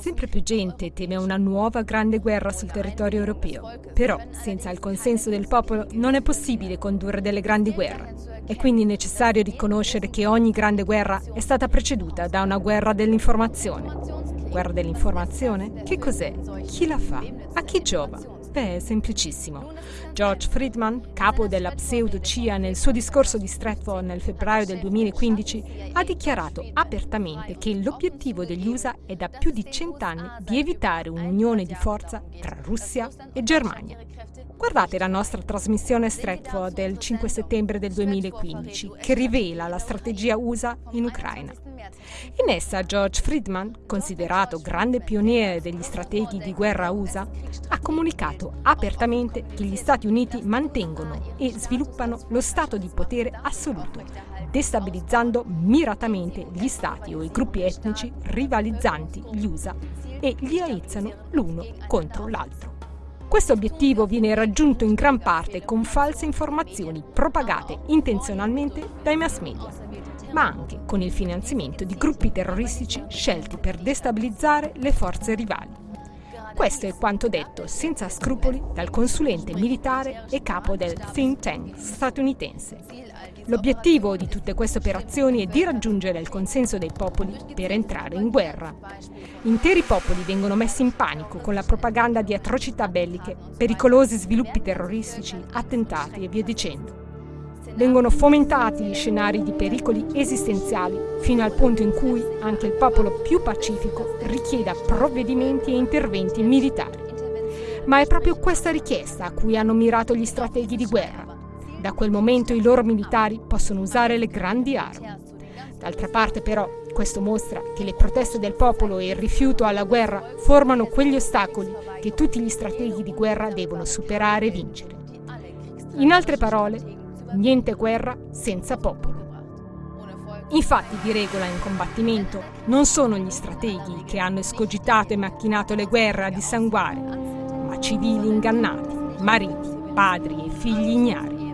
Sempre più gente teme una nuova grande guerra sul territorio europeo. Però, senza il consenso del popolo, non è possibile condurre delle grandi guerre. È quindi necessario riconoscere che ogni grande guerra è stata preceduta da una guerra dell'informazione. Guerra dell'informazione? Che cos'è? Chi la fa? A chi giova? Beh, è semplicissimo. George Friedman, capo della pseudo-CIA nel suo discorso di Stratford nel febbraio del 2015, ha dichiarato apertamente che l'obiettivo degli USA è da più di cent'anni di evitare un'unione di forza tra Russia e Germania. Guardate la nostra trasmissione Stratford del 5 settembre del 2015, che rivela la strategia USA in Ucraina. In essa George Friedman, considerato grande pioniere degli strateghi di guerra USA, ha comunicato apertamente che gli Stati Uniti mantengono e sviluppano lo stato di potere assoluto, destabilizzando miratamente gli stati o i gruppi etnici rivalizzanti gli USA e li aizzano l'uno contro l'altro. Questo obiettivo viene raggiunto in gran parte con false informazioni propagate intenzionalmente dai mass media, ma anche con il finanziamento di gruppi terroristici scelti per destabilizzare le forze rivali. Questo è quanto detto senza scrupoli dal consulente militare e capo del think tank statunitense L'obiettivo di tutte queste operazioni è di raggiungere il consenso dei popoli per entrare in guerra. Interi popoli vengono messi in panico con la propaganda di atrocità belliche, pericolosi sviluppi terroristici, attentati e via dicendo. Vengono fomentati gli scenari di pericoli esistenziali fino al punto in cui anche il popolo più pacifico richieda provvedimenti e interventi militari. Ma è proprio questa richiesta a cui hanno mirato gli strateghi di guerra da quel momento i loro militari possono usare le grandi armi. D'altra parte però questo mostra che le proteste del popolo e il rifiuto alla guerra formano quegli ostacoli che tutti gli strateghi di guerra devono superare e vincere. In altre parole, niente guerra senza popolo. Infatti di regola in combattimento non sono gli strateghi che hanno escogitato e macchinato le guerre a dissanguare, ma civili ingannati, mariti, padri e figli ignari.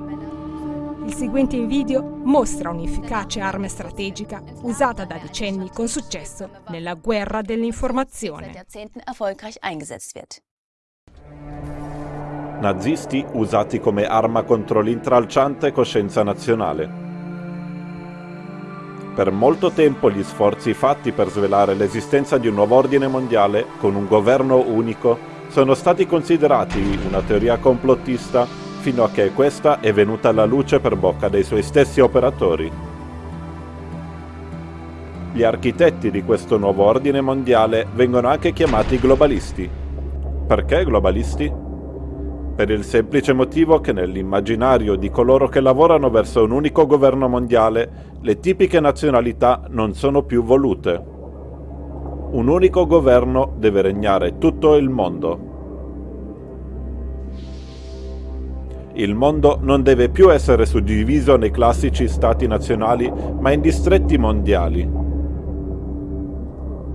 Il seguente video mostra un'efficace arma strategica usata da decenni con successo nella guerra dell'informazione. Nazisti usati come arma contro l'intralciante coscienza nazionale. Per molto tempo gli sforzi fatti per svelare l'esistenza di un nuovo ordine mondiale con un governo unico sono stati considerati una teoria complottista fino a che questa è venuta alla luce per bocca dei suoi stessi operatori. Gli architetti di questo nuovo ordine mondiale vengono anche chiamati globalisti. Perché globalisti? Per il semplice motivo che nell'immaginario di coloro che lavorano verso un unico governo mondiale, le tipiche nazionalità non sono più volute. Un unico governo deve regnare tutto il mondo. Il mondo non deve più essere suddiviso nei classici stati nazionali, ma in distretti mondiali.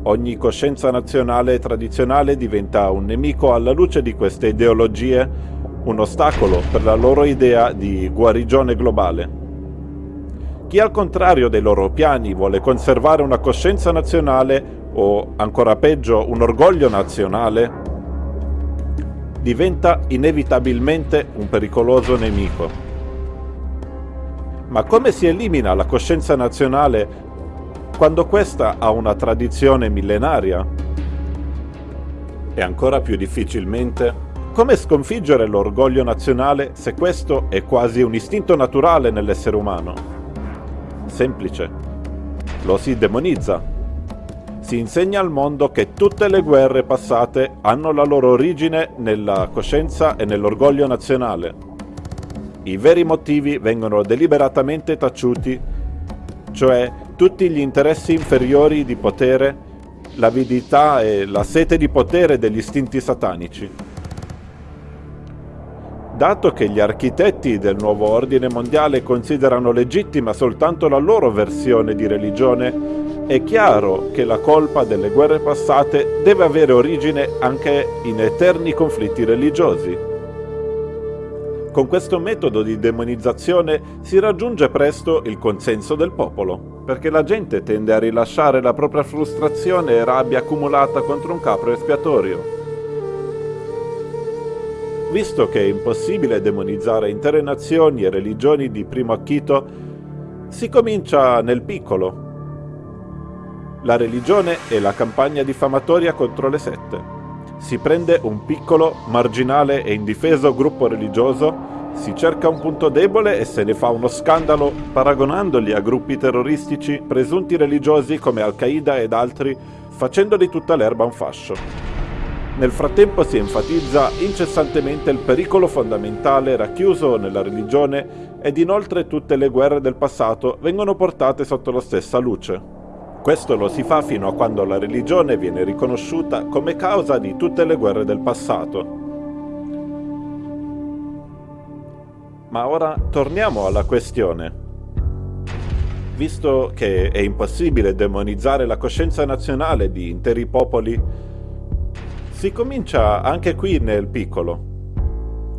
Ogni coscienza nazionale tradizionale diventa un nemico alla luce di queste ideologie, un ostacolo per la loro idea di guarigione globale. Chi al contrario dei loro piani vuole conservare una coscienza nazionale o, ancora peggio, un orgoglio nazionale, diventa inevitabilmente un pericoloso nemico. Ma come si elimina la coscienza nazionale quando questa ha una tradizione millenaria? E ancora più difficilmente, come sconfiggere l'orgoglio nazionale se questo è quasi un istinto naturale nell'essere umano? Semplice. Lo si demonizza si insegna al mondo che tutte le guerre passate hanno la loro origine nella coscienza e nell'orgoglio nazionale. I veri motivi vengono deliberatamente taciuti, cioè tutti gli interessi inferiori di potere, l'avidità e la sete di potere degli istinti satanici. Dato che gli architetti del nuovo ordine mondiale considerano legittima soltanto la loro versione di religione, è chiaro che la colpa delle guerre passate deve avere origine anche in eterni conflitti religiosi. Con questo metodo di demonizzazione si raggiunge presto il consenso del popolo, perché la gente tende a rilasciare la propria frustrazione e rabbia accumulata contro un capro espiatorio. Visto che è impossibile demonizzare intere nazioni e religioni di primo acchito, si comincia nel piccolo. La religione è la campagna diffamatoria contro le sette. Si prende un piccolo, marginale e indifeso gruppo religioso, si cerca un punto debole e se ne fa uno scandalo paragonandoli a gruppi terroristici presunti religiosi come Al-Qaeda ed altri, facendoli tutta l'erba un fascio. Nel frattempo si enfatizza incessantemente il pericolo fondamentale racchiuso nella religione ed inoltre tutte le guerre del passato vengono portate sotto la stessa luce. Questo lo si fa fino a quando la religione viene riconosciuta come causa di tutte le guerre del passato. Ma ora torniamo alla questione. Visto che è impossibile demonizzare la coscienza nazionale di interi popoli, si comincia anche qui nel piccolo.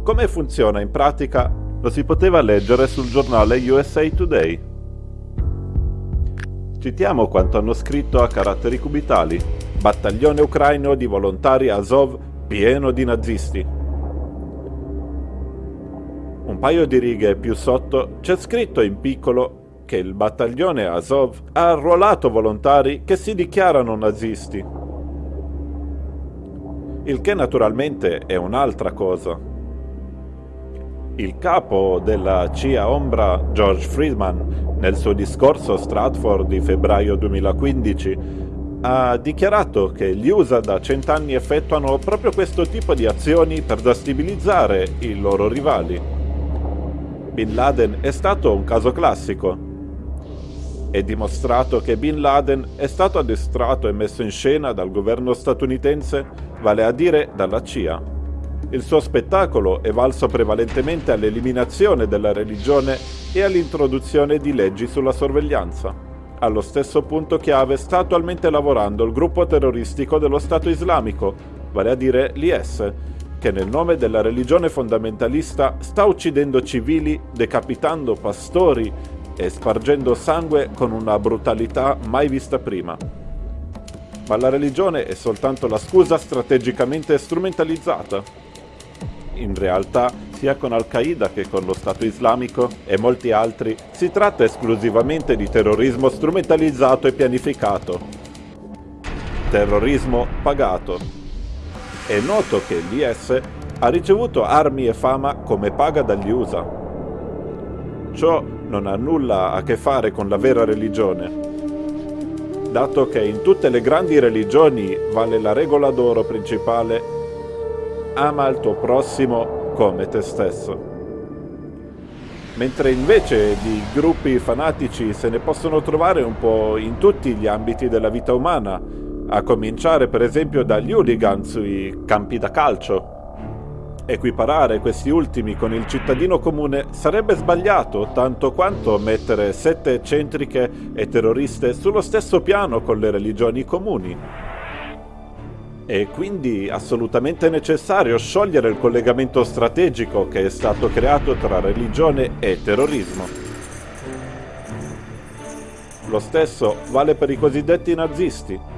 Come funziona in pratica lo si poteva leggere sul giornale USA Today. Citiamo quanto hanno scritto a caratteri cubitali. Battaglione ucraino di volontari Azov pieno di nazisti. Un paio di righe più sotto c'è scritto in piccolo che il battaglione Azov ha arruolato volontari che si dichiarano nazisti il che naturalmente è un'altra cosa. Il capo della CIA Ombra, George Friedman, nel suo discorso Stratford di febbraio 2015, ha dichiarato che gli USA da cent'anni effettuano proprio questo tipo di azioni per destabilizzare i loro rivali. Bin Laden è stato un caso classico. È dimostrato che Bin Laden è stato addestrato e messo in scena dal governo statunitense vale a dire dalla CIA. Il suo spettacolo è valso prevalentemente all'eliminazione della religione e all'introduzione di leggi sulla sorveglianza. Allo stesso punto chiave sta attualmente lavorando il gruppo terroristico dello Stato islamico, vale a dire l'IS, che nel nome della religione fondamentalista sta uccidendo civili, decapitando pastori e spargendo sangue con una brutalità mai vista prima ma la religione è soltanto la scusa strategicamente strumentalizzata. In realtà, sia con Al-Qaeda che con lo Stato islamico e molti altri, si tratta esclusivamente di terrorismo strumentalizzato e pianificato. Terrorismo pagato. È noto che l'IS ha ricevuto armi e fama come paga dagli USA. Ciò non ha nulla a che fare con la vera religione, dato che in tutte le grandi religioni vale la regola d'oro principale ama il tuo prossimo come te stesso. Mentre invece di gruppi fanatici se ne possono trovare un po' in tutti gli ambiti della vita umana, a cominciare per esempio dagli hooligan sui campi da calcio, Equiparare questi ultimi con il cittadino comune sarebbe sbagliato tanto quanto mettere sette eccentriche e terroriste sullo stesso piano con le religioni comuni. È quindi assolutamente necessario sciogliere il collegamento strategico che è stato creato tra religione e terrorismo. Lo stesso vale per i cosiddetti nazisti.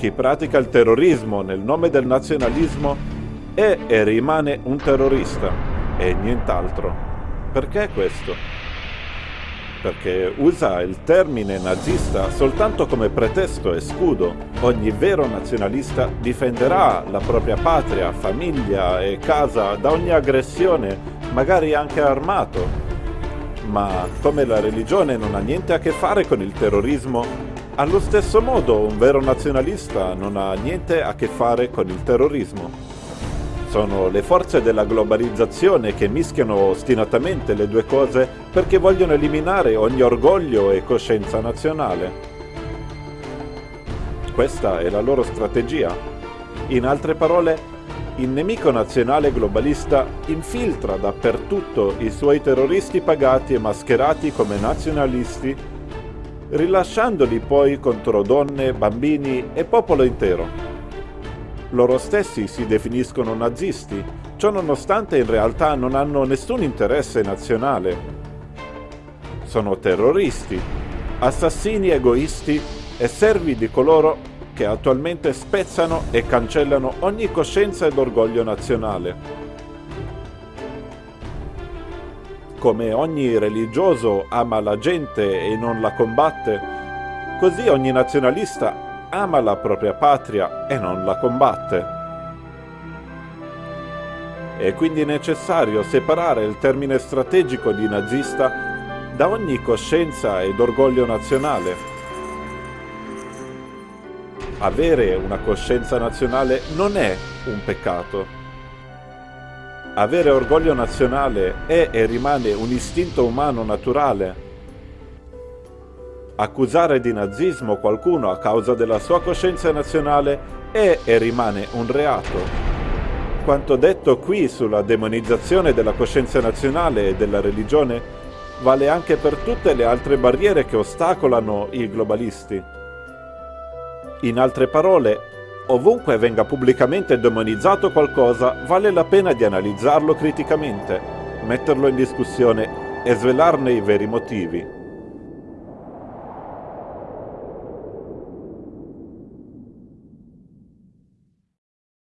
Chi pratica il terrorismo nel nome del nazionalismo è e rimane un terrorista e nient'altro. Perché questo? Perché usa il termine nazista soltanto come pretesto e scudo. Ogni vero nazionalista difenderà la propria patria, famiglia e casa da ogni aggressione, magari anche armato. Ma come la religione non ha niente a che fare con il terrorismo, allo stesso modo un vero nazionalista non ha niente a che fare con il terrorismo. Sono le forze della globalizzazione che mischiano ostinatamente le due cose perché vogliono eliminare ogni orgoglio e coscienza nazionale. Questa è la loro strategia. In altre parole, il nemico nazionale globalista infiltra dappertutto i suoi terroristi pagati e mascherati come nazionalisti, rilasciandoli poi contro donne, bambini e popolo intero loro stessi si definiscono nazisti, Ciò nonostante in realtà non hanno nessun interesse nazionale. Sono terroristi, assassini egoisti e servi di coloro che attualmente spezzano e cancellano ogni coscienza ed orgoglio nazionale. Come ogni religioso ama la gente e non la combatte, così ogni nazionalista ama la propria patria e non la combatte. È quindi necessario separare il termine strategico di nazista da ogni coscienza ed orgoglio nazionale. Avere una coscienza nazionale non è un peccato. Avere orgoglio nazionale è e rimane un istinto umano naturale. Accusare di nazismo qualcuno a causa della sua coscienza nazionale è e rimane un reato. Quanto detto qui sulla demonizzazione della coscienza nazionale e della religione vale anche per tutte le altre barriere che ostacolano i globalisti. In altre parole, ovunque venga pubblicamente demonizzato qualcosa, vale la pena di analizzarlo criticamente, metterlo in discussione e svelarne i veri motivi.